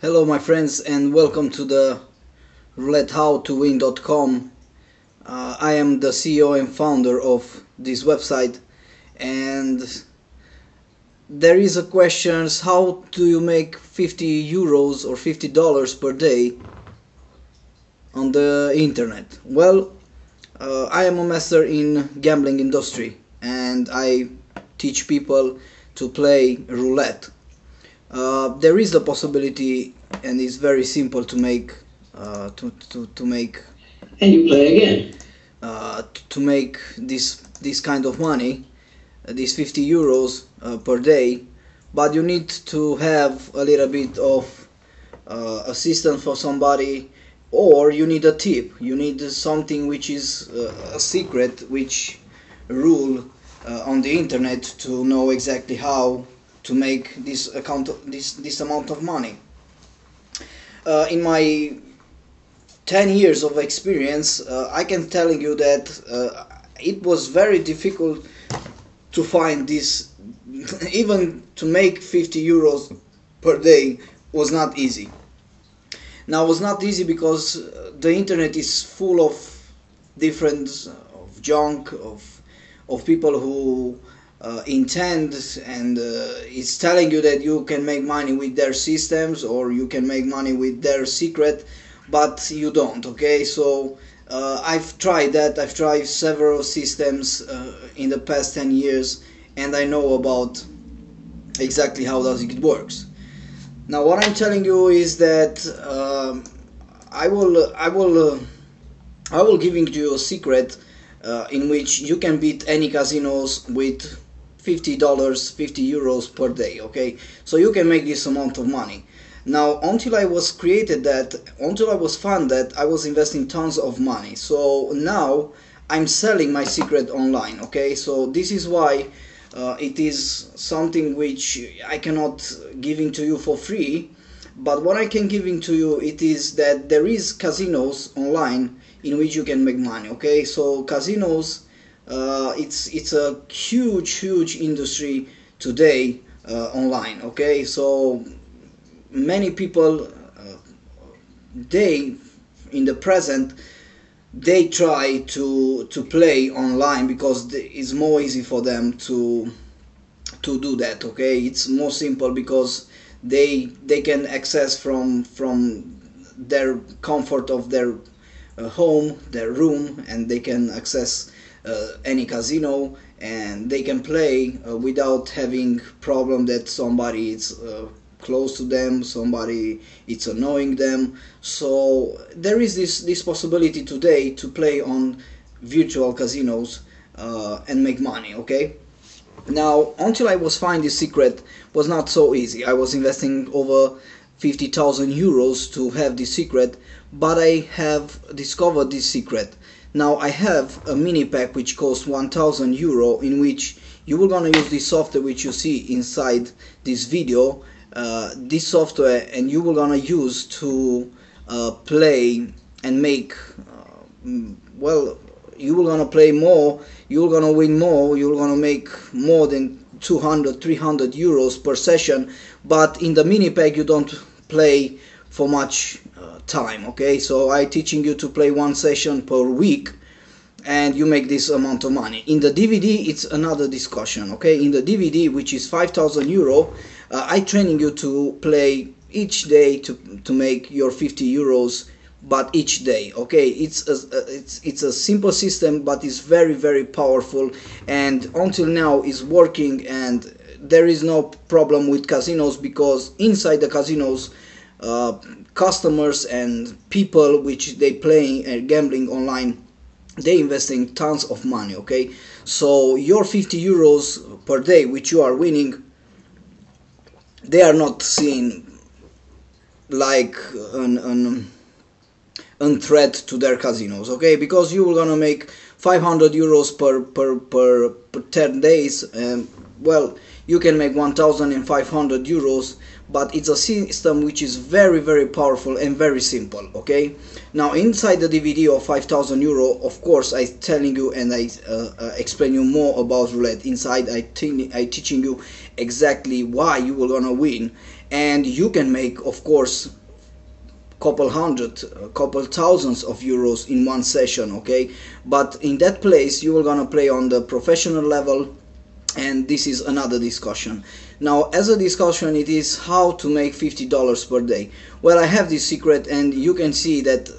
Hello my friends and welcome to the roulettehowtowin.com. Uh, I am the CEO and founder of this website and there is a question how do you make 50 euros or 50 dollars per day on the internet? Well, uh, I am a master in gambling industry and I teach people to play roulette uh, there is a possibility and it's very simple to make uh, to, to, to make and you play again. uh, to make this this kind of money uh, these 50 euros uh, per day. But you need to have a little bit of uh, assistance for somebody or you need a tip. You need something which is a secret which rule on the internet to know exactly how to make this account this this amount of money. Uh, in my 10 years of experience uh, I can tell you that uh, it was very difficult to find this even to make 50 euros per day was not easy. Now it was not easy because the internet is full of different of junk of of people who uh, intend and uh, it's telling you that you can make money with their systems or you can make money with their secret but you don't okay? So uh, I've tried that. I've tried several systems uh, in the past 10 years and I know about exactly how does it works. Now what I'm telling you is that um, I will I will uh, I will giving you a secret uh, in which you can beat any casinos with $50 50 euros per day okay? So you can make this amount of money. Now until I was created that until I was that I was investing tons of money. So now I'm selling my secret online okay? So this is why uh, it is something which I cannot giving to you for free. But what I can giving to you it is that there is casinos online in which you can make money okay? So casinos uh, it's it's a huge huge industry today uh, online okay? So many people uh, they in the present they try to to play online because it's more easy for them to to do that okay? It's more simple because they they can access from from their comfort of their uh, home their room and they can access any casino and they can play uh, without having problem that somebody is uh, close to them somebody it's annoying them. So there is this this possibility today to play on virtual casinos uh, and make money okay? Now until i was find this secret was not so easy. I was investing over 50,000 euros to have this secret but i have discovered this secret now I have a mini pack which costs 1000 euro in which you will gonna use this software which you see inside this video. Uh, this software and you will gonna use to uh, play and make uh, well you will gonna play more you're gonna win more you're gonna make more than 200 300 euros per session. But in the mini pack you don't play for much uh, time okay? So I teaching you to play one session per week and you make this amount of money. In the DVD it's another discussion okay? In the DVD which is 5000 euro uh, I training you to play each day to, to make your 50 euros but each day okay? It's a, it's it's a simple system but it's very very powerful and until now is working and there is no problem with casinos because inside the casinos uh, customers and people which they playing and gambling online they investing tons of money okay? So your 50 euros per day which you are winning they are not seen like an, an, an threat to their casinos okay? Because you are gonna make 500 euros per per per, per 10 days and well you can make 1500 euros but it's a system which is very very powerful and very simple okay? Now inside the DVD of 5000 euro of course I telling you and I uh, uh, explain you more about roulette. Inside I, think I teaching you exactly why you will gonna win. And you can make of course couple hundred a couple thousands of euros in one session okay? But in that place you are gonna play on the professional level and this is another discussion. Now as a discussion it is how to make $50 per day. Well I have this secret and you can see that uh,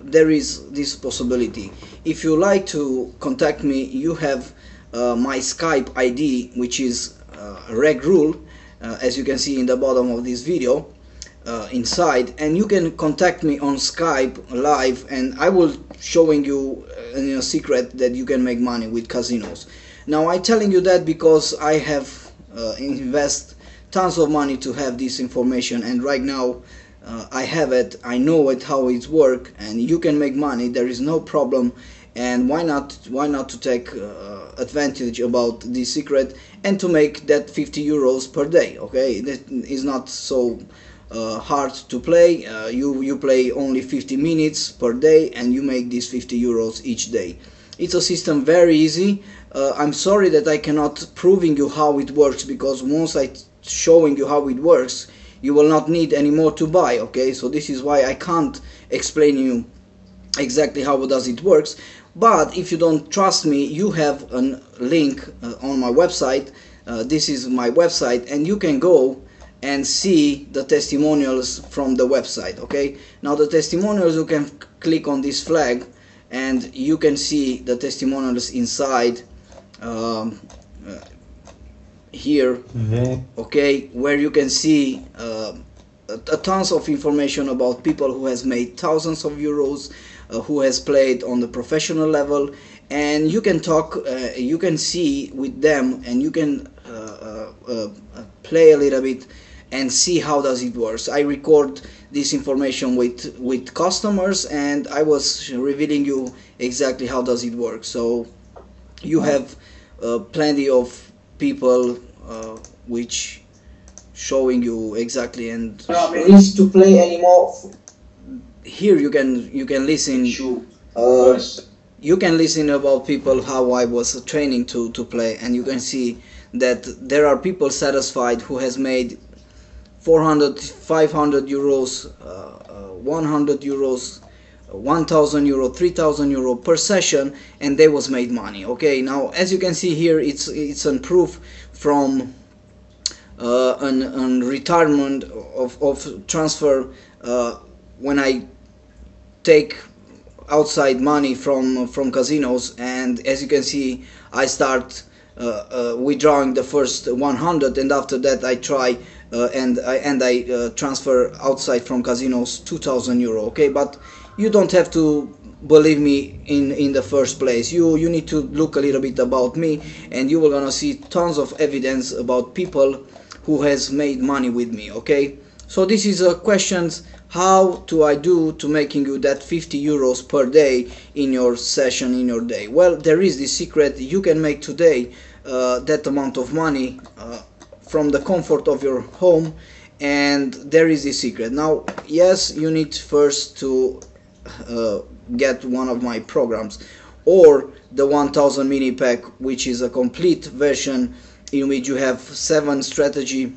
there is this possibility. If you like to contact me you have uh, my Skype ID which is uh, reg rule uh, as you can see in the bottom of this video uh, inside and you can contact me on Skype live and I will showing you uh, a secret that you can make money with casinos now I'm telling you that because I have uh, invest tons of money to have this information and right now uh, I have it I know it how it work and you can make money there is no problem and why not why not to take uh, advantage about this secret and to make that 50 euros per day okay? That is not so uh, hard to play uh, you you play only 50 minutes per day and you make these 50 euros each day. It's a system very easy uh, I'm sorry that I cannot proving you how it works because once I showing you how it works you will not need any more to buy okay? So this is why I can't explain you exactly how does it works. But if you don't trust me you have a link uh, on my website. Uh, this is my website and you can go and see the testimonials from the website okay? Now the testimonials you can click on this flag and you can see the testimonials inside um, uh, here okay where you can see uh, a, a tons of information about people who has made thousands of euros uh, who has played on the professional level and you can talk uh, you can see with them and you can uh, uh, play a little bit and see how does it works. I record this information with with customers and I was revealing you exactly how does it work. So you have uh, plenty of people uh, which showing you exactly and No, needs to play anymore. here you can you can listen Uh, you can listen about people how I was training to to play and you can see that there are people satisfied who has made 400 500 euros uh, uh, 100 euros 1000 euro 3000 euro per session and they was made money okay? Now as you can see here it's it's a proof from uh, an, an retirement of, of transfer uh, when I take outside money from from casinos and as you can see I start uh, uh, withdrawing the first 100 and after that I try uh, and I and I uh, transfer outside from casinos 2000 euro okay? But you don't have to believe me in in the first place. You you need to look a little bit about me and you will gonna see tons of evidence about people who has made money with me okay? So this is a questions how do I do to making you that 50 euros per day in your session in your day? Well there is this secret you can make today uh, that amount of money uh, from the comfort of your home and there is this secret. Now yes you need first to uh, get one of my programs or the 1000 mini pack which is a complete version in which you have seven strategy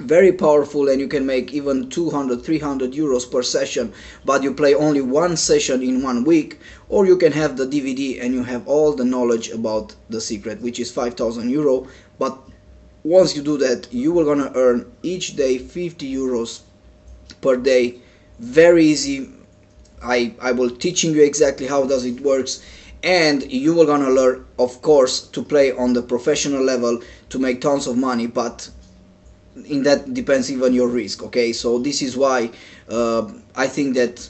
very powerful and you can make even 200 300 euros per session but you play only one session in one week or you can have the dvd and you have all the knowledge about the secret which is 5000 euro but once you do that you will gonna earn each day 50 euros per day. Very easy i i will teaching you exactly how does it works. And you will gonna learn of course to play on the professional level to make tons of money but in that depends even your risk okay? So this is why uh, I think that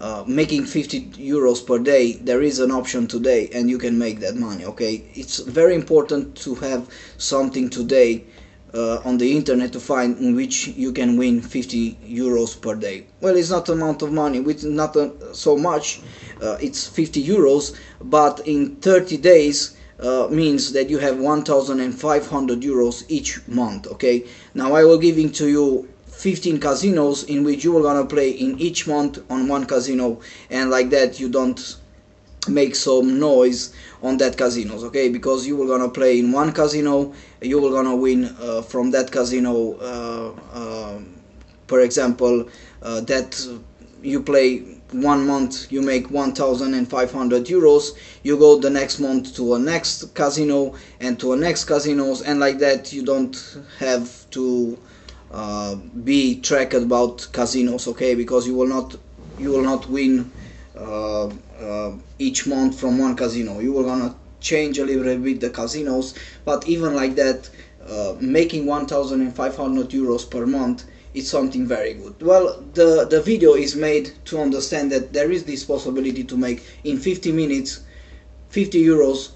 uh, making 50 euros per day there is an option today and you can make that money okay? It's very important to have something today uh, on the internet to find in which you can win 50 euros per day. Well it's not amount of money which not uh, so much uh, it's 50 euros but in 30 days uh, means that you have 1500 euros each month okay? Now I will giving to you 15 casinos in which you are gonna play in each month on one casino and like that you don't make some noise on that casinos okay? Because you will gonna play in one casino you will gonna win uh, from that casino uh, um, per example uh, that you play one month you make 1500 euros you go the next month to a next casino and to a next casinos and like that you don't have to uh, be tracked about casinos okay? Because you will not you will not win uh, uh, each month from one casino you will gonna change a little bit the casinos but even like that uh, making 1500 euros per month is something very good. Well, the, the video is made to understand that there is this possibility to make in 50 minutes 50 euros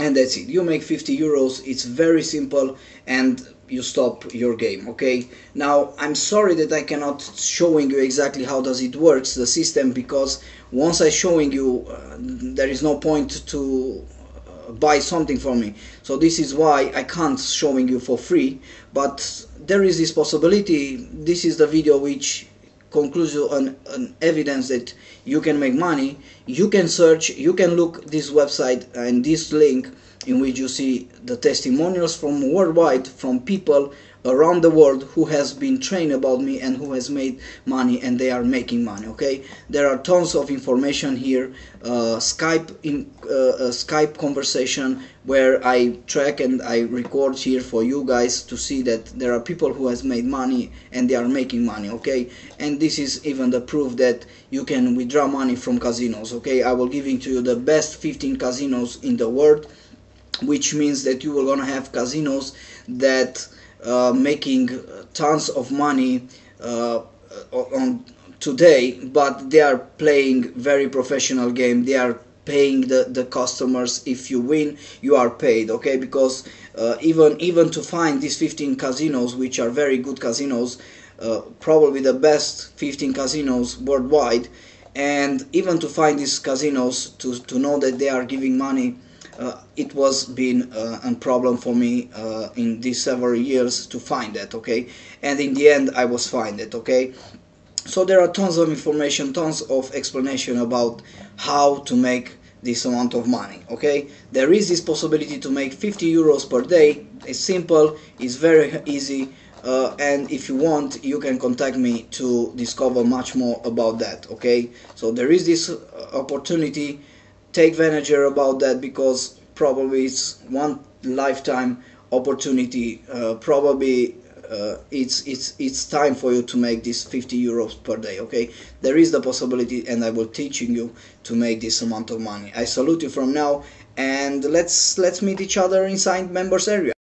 and that's it. You make 50 euros, it's very simple and you stop your game, okay? Now, I'm sorry that I cannot showing you exactly how does it works, the system, because once I showing you, uh, there is no point to uh, buy something from me. So this is why I can't showing you for free, but there is this possibility this is the video which concludes you an evidence that you can make money you can search you can look this website and this link in which you see the testimonials from worldwide from people around the world who has been trained about me and who has made money and they are making money okay? There are tons of information here uh, skype in uh, skype conversation where i track and i record here for you guys to see that there are people who has made money and they are making money okay? And this is even the proof that you can withdraw money from casinos okay? I will giving to you the best 15 casinos in the world which means that you are gonna have casinos that uh, making tons of money uh, on today but they are playing very professional game. They are paying the, the customers. If you win you are paid okay? Because uh, even even to find these 15 casinos which are very good casinos uh, probably the best 15 casinos worldwide and even to find these casinos to, to know that they are giving money uh, it was been uh, a problem for me uh, in these several years to find that okay? And in the end I was find it okay? So there are tons of information tons of explanation about how to make this amount of money okay? There is this possibility to make 50 euros per day. It's simple it's very easy uh, and if you want you can contact me to discover much more about that okay? So there is this opportunity take advantage about that because probably it's one lifetime opportunity. Uh, probably uh, it's it's it's time for you to make this 50 euros per day okay? There is the possibility and i will teaching you to make this amount of money. I salute you from now and let's let's meet each other inside members area